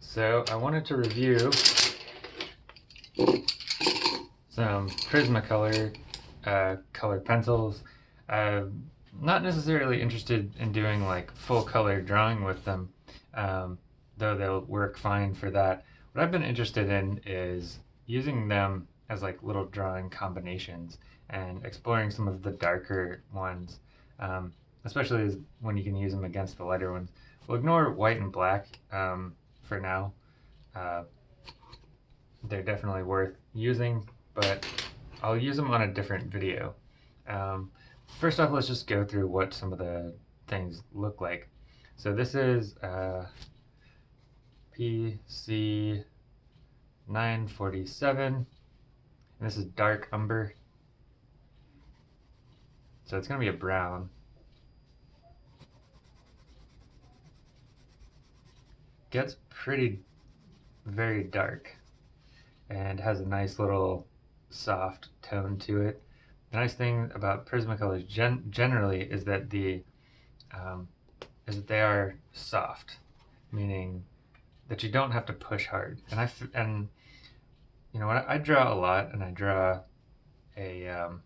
So I wanted to review some Prismacolor uh, colored pencils. I'm not necessarily interested in doing like full color drawing with them, um, though they'll work fine for that. What I've been interested in is using them as like little drawing combinations and exploring some of the darker ones, um, especially when you can use them against the lighter ones. We'll ignore white and black um, for now. Uh, they're definitely worth using, but I'll use them on a different video. Um, first off, let's just go through what some of the things look like. So this is uh, PC 947, and this is dark umber. So it's going to be a brown. Gets pretty very dark and has a nice little soft tone to it. The nice thing about Prismacolors gen generally is that the um, is that they are soft, meaning that you don't have to push hard. And I and you know I, I draw a lot, and I draw a um,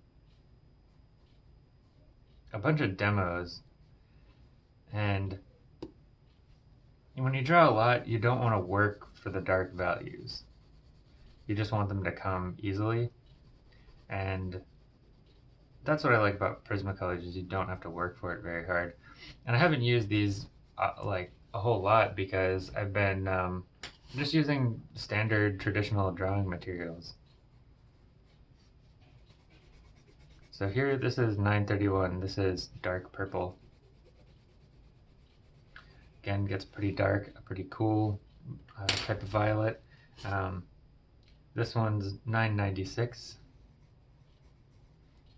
a bunch of demos, and when you draw a lot, you don't want to work for the dark values. You just want them to come easily. And that's what I like about Prismacolors is you don't have to work for it very hard. And I haven't used these uh, like a whole lot because I've been um, just using standard traditional drawing materials. So here, this is 931. This is dark purple. Again, gets pretty dark, a pretty cool uh, type of violet. Um, this one's 996.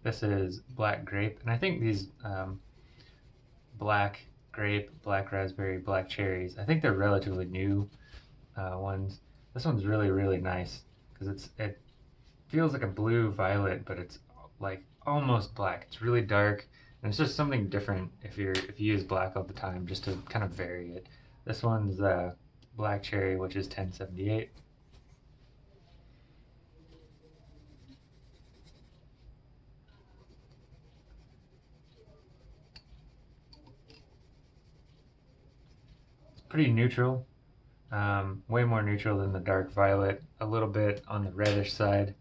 This is black grape, and I think these um, black grape, black raspberry, black cherries, I think they're relatively new uh, ones. This one's really, really nice because it's it feels like a blue violet, but it's like almost black. It's really dark, and it's just something different if you're if you use black all the time, just to kind of vary it. This one's uh, black cherry, which is 1078. It's pretty neutral, um, way more neutral than the dark violet, a little bit on the reddish side.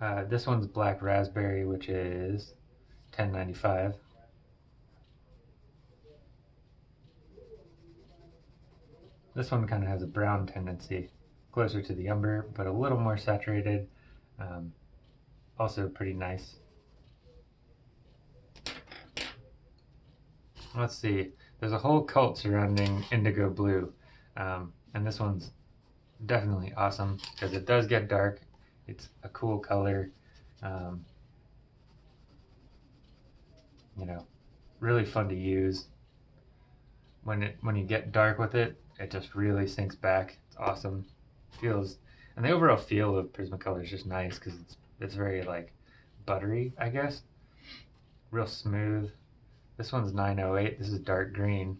Uh, this one's black raspberry, which is 1095. This one kind of has a brown tendency, closer to the umber, but a little more saturated. Um, also pretty nice. Let's see. There's a whole cult surrounding indigo blue, um, and this one's definitely awesome because it does get dark. It's a cool color. Um, you know, really fun to use. When it when you get dark with it, it just really sinks back. It's awesome. Feels and the overall feel of Prismacolor is just nice because it's it's very like buttery, I guess. Real smooth. This one's 908. This is dark green.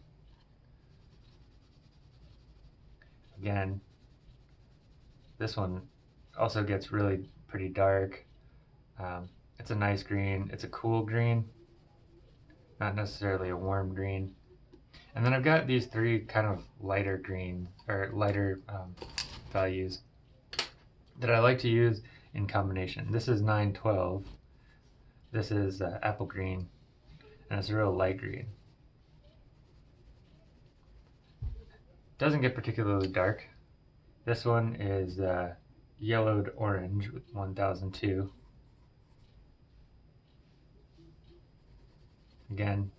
Again, this one also gets really pretty dark. Um, it's a nice green. It's a cool green, not necessarily a warm green. And then I've got these three kind of lighter green or lighter um, values that I like to use in combination. This is 912. This is uh, apple green and it's a real light green. Doesn't get particularly dark. This one is uh, yellowed orange with 1002. Again,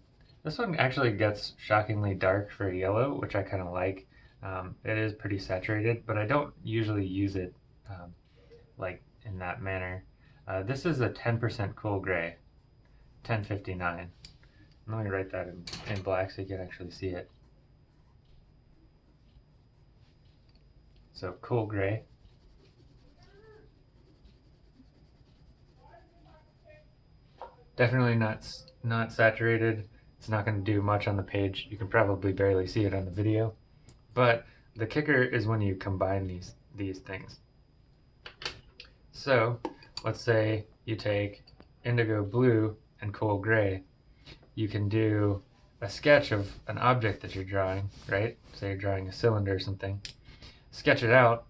this one actually gets shockingly dark for yellow, which I kind of like. Um, it is pretty saturated, but I don't usually use it um, like in that manner. Uh, this is a 10% cool gray, 1059. Let me write that in, in black so you can actually see it. So cool gray. Definitely not not saturated. It's not going to do much on the page. You can probably barely see it on the video. But the kicker is when you combine these, these things. So let's say you take indigo blue and cool gray. You can do a sketch of an object that you're drawing, right? Say you're drawing a cylinder or something. Sketch it out,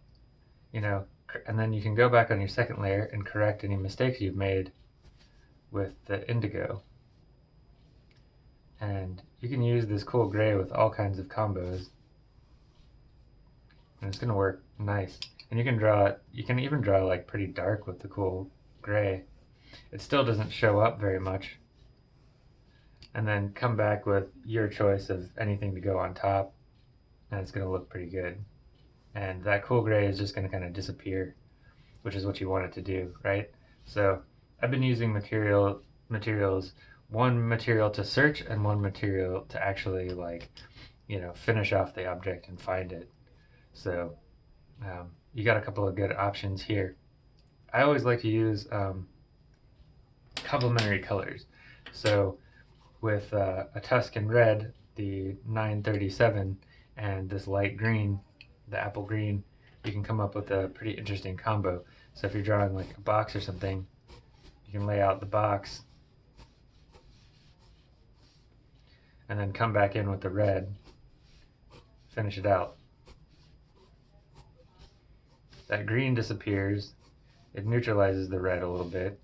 you know, and then you can go back on your second layer and correct any mistakes you've made with the indigo. And you can use this cool gray with all kinds of combos. And it's going to work nice. And you can draw, it, you can even draw like pretty dark with the cool gray. It still doesn't show up very much. And then come back with your choice of anything to go on top. And it's going to look pretty good. And that cool gray is just going to kind of disappear, which is what you want it to do, right? So I've been using material materials one material to search and one material to actually like you know finish off the object and find it. So um, you got a couple of good options here. I always like to use um, complementary colors. So with uh, a Tuscan red the 937 and this light green the apple green you can come up with a pretty interesting combo. So if you're drawing like a box or something you can lay out the box and then come back in with the red, finish it out. That green disappears, it neutralizes the red a little bit.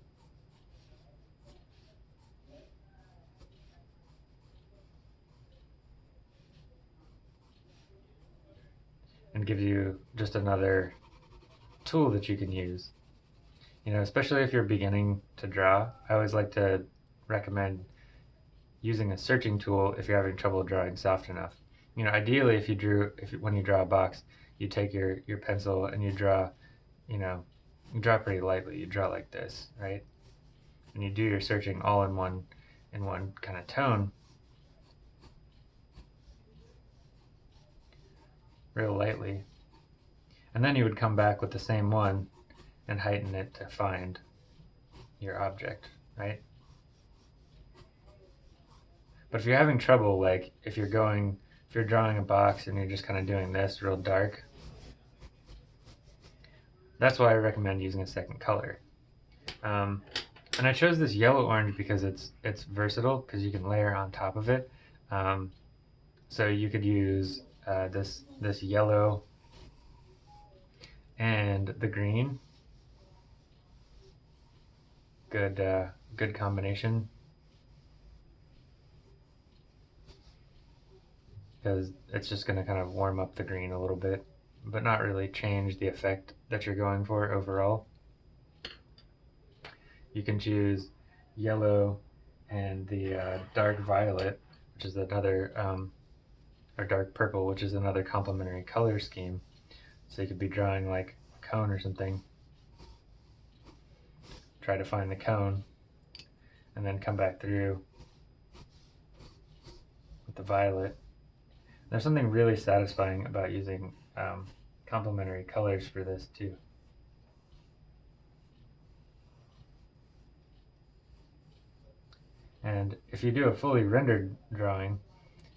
And gives you just another tool that you can use. You know, especially if you're beginning to draw, I always like to recommend using a searching tool if you're having trouble drawing soft enough. You know, ideally, if you drew, if when you draw a box, you take your your pencil and you draw, you know, you draw pretty lightly. You draw like this, right? And you do your searching all in one, in one kind of tone, real lightly. And then you would come back with the same one and heighten it to find your object, right? But if you're having trouble, like if you're going, if you're drawing a box and you're just kind of doing this real dark, that's why I recommend using a second color. Um, and I chose this yellow orange because it's it's versatile because you can layer on top of it. Um, so you could use uh, this this yellow and the green. Good uh, good combination. because it's just going to kind of warm up the green a little bit, but not really change the effect that you're going for overall. You can choose yellow and the uh, dark violet, which is another, um, or dark purple, which is another complementary color scheme. So you could be drawing like a cone or something. Try to find the cone and then come back through with the violet there's something really satisfying about using um, complementary colors for this too. And if you do a fully rendered drawing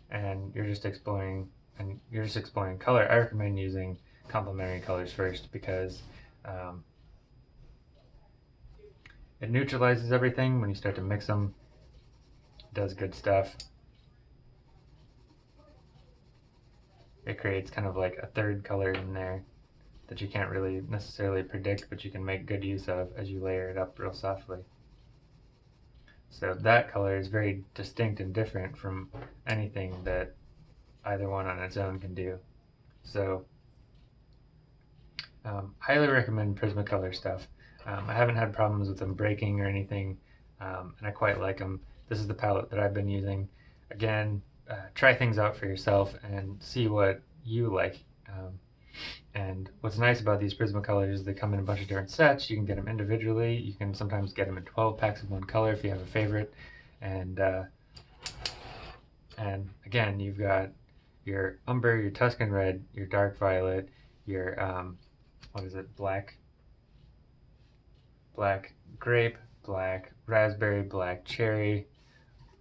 and you're just exploring and you're just exploring color, I recommend using complementary colors first because um, it neutralizes everything when you start to mix them. It does good stuff. it creates kind of like a third color in there that you can't really necessarily predict, but you can make good use of as you layer it up real softly. So that color is very distinct and different from anything that either one on its own can do. So um, highly recommend Prismacolor stuff. Um, I haven't had problems with them breaking or anything, um, and I quite like them. This is the palette that I've been using. Again, uh, try things out for yourself and see what you like. Um, and what's nice about these Prismacolors is they come in a bunch of different sets. You can get them individually. You can sometimes get them in 12 packs of one color if you have a favorite. And uh, and again, you've got your umber, your Tuscan red, your dark violet, your um, what is it, black, black grape, black raspberry, black cherry,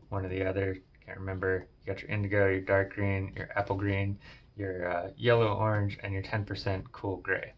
one or the other. Can't remember. You got your indigo, your dark green, your apple green, your uh, yellow orange, and your 10% cool gray.